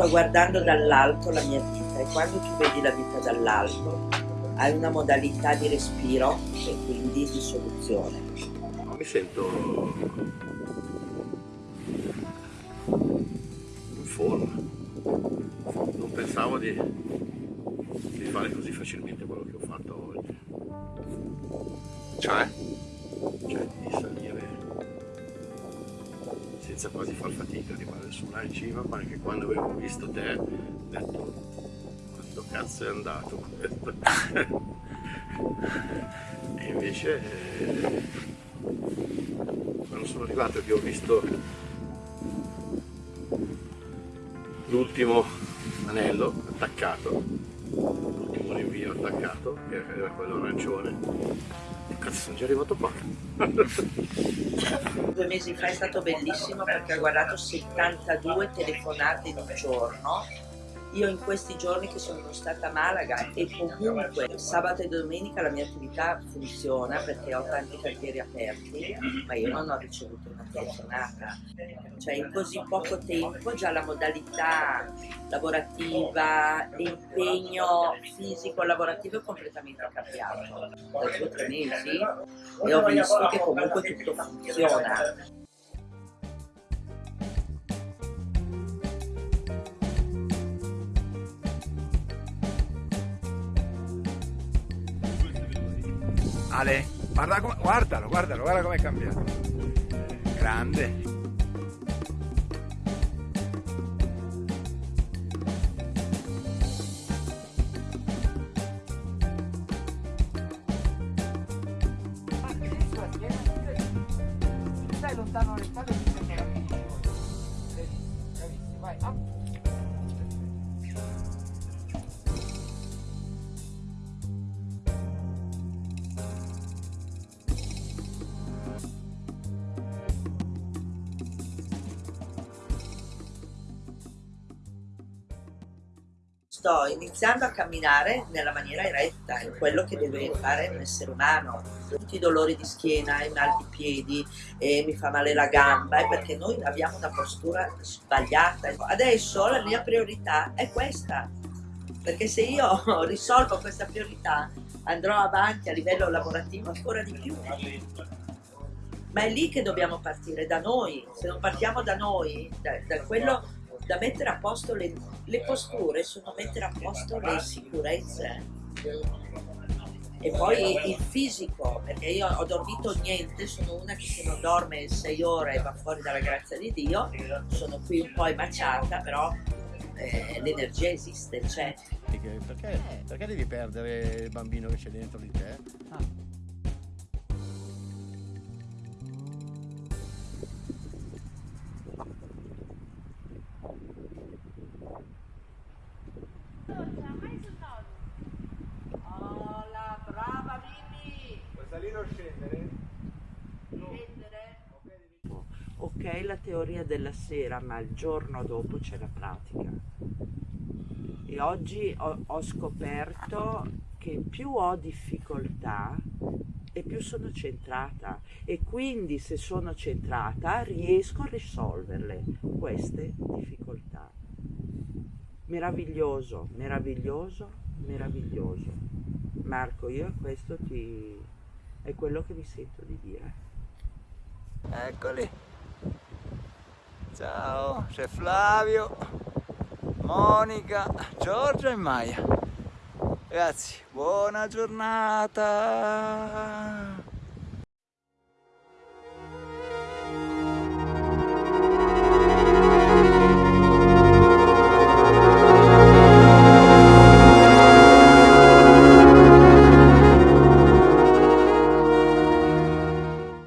sto guardando dall'alto la mia vita e quando tu vedi la vita dall'alto hai una modalità di respiro e quindi di soluzione. Mi sento in forma, non pensavo di, di fare così facilmente quello che ho fatto oggi. Cioè? Cioè senza quasi far fatica, arrivare su là in cima, ma anche quando avevo visto te ho detto quando cazzo è andato? E invece eh, quando sono arrivato che ho visto l'ultimo anello attaccato, l'ultimo rinvio attaccato, che era quello arancione, Cazzo, sono già arrivato qua. Due mesi fa è stato bellissimo perché ho guardato 72 telefonate in un giorno io in questi giorni che sono stata a Malaga e comunque sabato e domenica la mia attività funziona perché ho tanti cantieri aperti, ma io non ho ricevuto una telefonata. Cioè in così poco tempo già la modalità lavorativa, l'impegno fisico lavorativo è completamente cambiato. Da due o tre mesi e ho visto che comunque tutto funziona. Ale, guarda guardalo, guardalo, guarda com'è cambiato. Grande. Stai lontano le spalle e ti Bravissimo, vai, up. Sto iniziando a camminare nella maniera eretta, è quello che deve fare un essere umano. Tutti i dolori di schiena, i mal di piedi, mi fa male la gamba, è perché noi abbiamo una postura sbagliata. Adesso la mia priorità è questa, perché se io risolvo questa priorità andrò avanti a livello lavorativo ancora di più. Ma è lì che dobbiamo partire, da noi. Se non partiamo da noi, da, da quello da mettere a posto le, le posture sono mettere a posto le sicurezze e poi il fisico perché io ho dormito niente sono una che se non dorme 6 ore e va fuori dalla grazia di Dio sono qui un po' emaciata però eh, l'energia esiste c'è perché, perché devi perdere il bambino che c'è dentro di te? Ah. Ok la teoria della sera ma il giorno dopo c'è la pratica. E oggi ho, ho scoperto che più ho difficoltà e più sono centrata. E quindi se sono centrata riesco a risolverle queste difficoltà. Meraviglioso meraviglioso meraviglioso. Marco io questo ti è quello che mi sento di dire. Eccoli Ciao, c'è Flavio, Monica, Giorgia e Maya. Ragazzi, buona giornata!